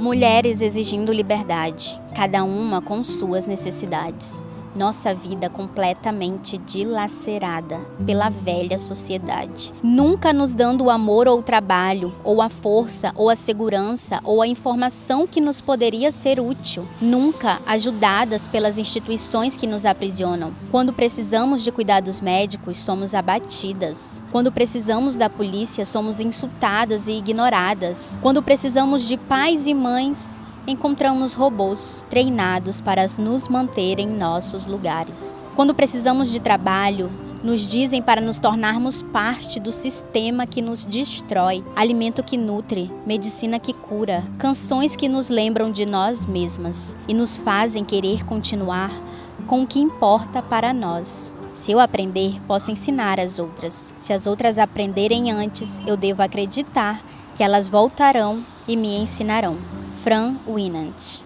Mulheres exigindo liberdade, cada uma com suas necessidades nossa vida completamente dilacerada pela velha sociedade. Nunca nos dando o amor ou o trabalho, ou a força, ou a segurança, ou a informação que nos poderia ser útil. Nunca ajudadas pelas instituições que nos aprisionam. Quando precisamos de cuidados médicos, somos abatidas. Quando precisamos da polícia, somos insultadas e ignoradas. Quando precisamos de pais e mães, encontramos robôs treinados para nos manter em nossos lugares. Quando precisamos de trabalho, nos dizem para nos tornarmos parte do sistema que nos destrói, alimento que nutre, medicina que cura, canções que nos lembram de nós mesmas e nos fazem querer continuar com o que importa para nós. Se eu aprender, posso ensinar as outras. Se as outras aprenderem antes, eu devo acreditar que elas voltarão e me ensinarão. Fran Winant